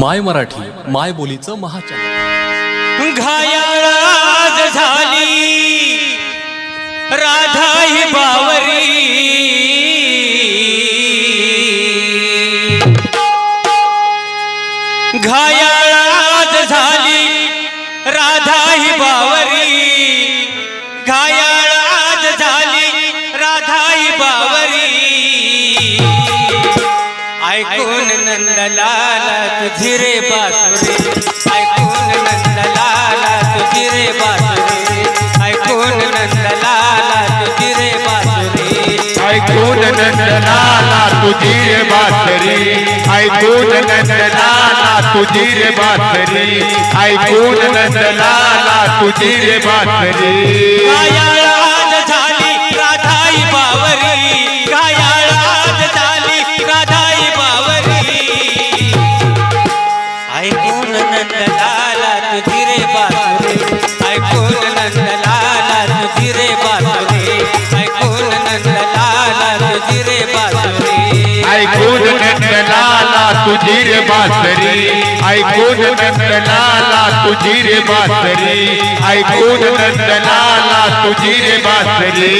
माय मराठी माय बोलीचं महाचॅनल. घायाळाज झाली राधा ही बावरी. घायाळाज झाली राधा ही बावरी. ऐकून नंदलाला तुझी रे बासुरी. ऐकून नंदलाला तुझी रे बासुरी. ऐकून नंदलाला तुझी रे बासुरी. ऐकून नंदनाला तुझी रे बासरी. ऐकून नंदनाला तुझी रे बासरी. ऐकून नंदनाला तुझी रे बासरी ऐकून नंदलाला तुझी रे बासुरी. ऐकून नंदलाला तुझी रे बासुरी. ऐकून नंदलाला तुझी रे बासुरी. ऐकून तुझी रे ऐकून तुझी रे ऐकून तुझी रे बासरी.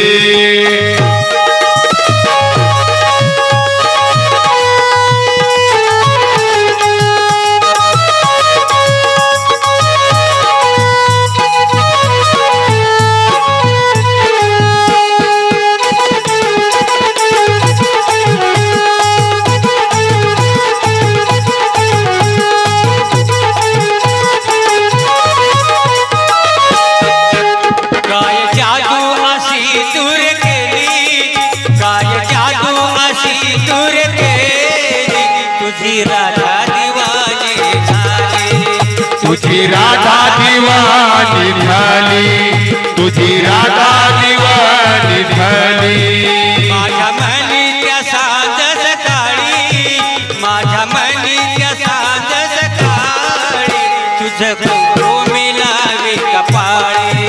तुझी राधा दिवाणी झाली तुझी राधा दिवाणी झाली माझ्या मनी त्या साज सकाळी माझ्या मनी त्या साज सकाळी तुझं कुंकू मिलावी कपाळी.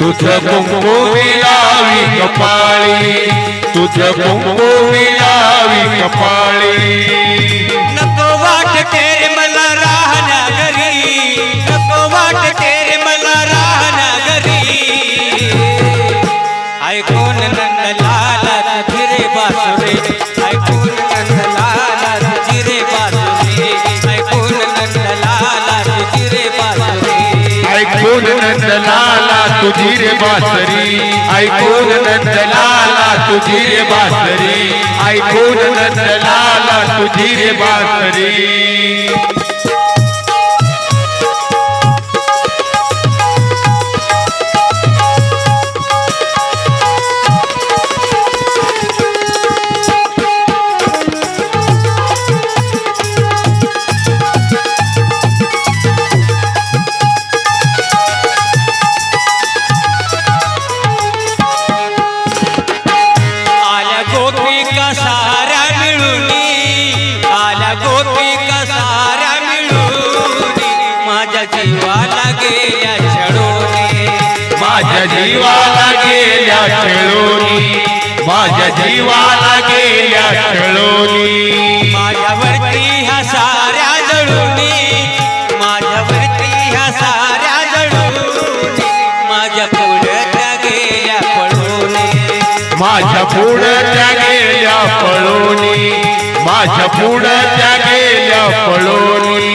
तुझ कुंकू मिलावी कपाळी तुझ कुंकू मिलावी कपाळी. ऐकून नंदलाला तुझी रे बासरी. ऐकून नंदलाला तुझी रे बासरी. ऐकून नंदलाला तुझी रे बासरी. गोपिका साऱ्या माझ्या जीवाला गेल्या छडोनी माझ्या जीवाला गेल्या खेळोनी माझ्या जीवाला गेल्या खेळोनी माझ्यावरती ह्या साऱ्या जळूनी. माझ्यावरती ह्या साऱ्या जळूनी. माझ्या पुढ्या गेल्या पळूनी. माझ्या पुढ्या गेल्या पळोनी. माझ्या पुढं त्या गेल्या पळोनी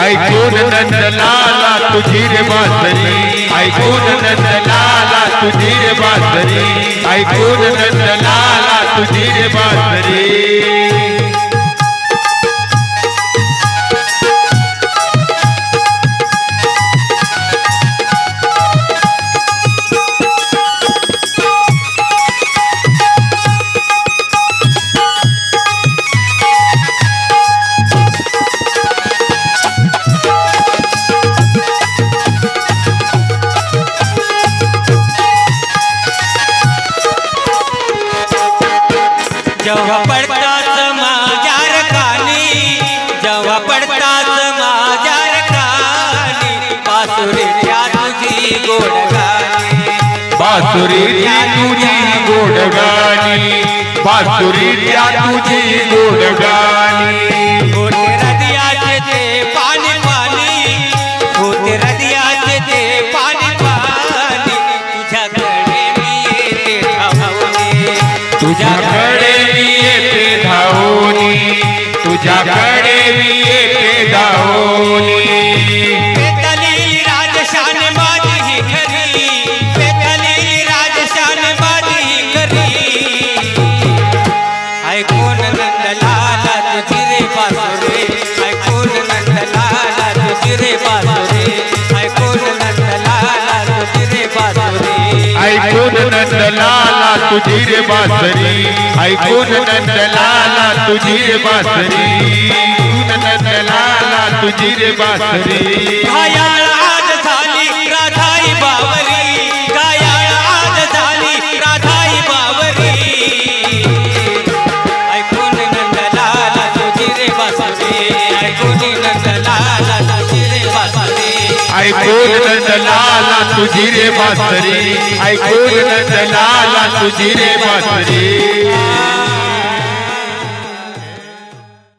ऐकून नंदलाला तुझी रे बासुरी ऐकून नंदलाला तुझी रे बासुरी ऐकून नंदलाला तुझी रे बासुरी बासुरीच्या तुझी गोड गाणी बासुरीच्या तुझी गोड गाणी होते हृदयाचे ते पाणी पाणी होते हृदयाचे ते पाणी पाणी. तुझ्याकडे मी येते धावणे. तुझ्याकडे मी येते धावनी तुझ्याकडे मी ऐकून नंदलाला तुझी रे बासरी. ऐकून नंदलाला तुझी रे बासरी. ऐकून नंदलाला तुझी रे बासरी. ऐकून नंदलाला तुझी रे बासरी. ऐकून नंदलाला तुझी रे बासरी.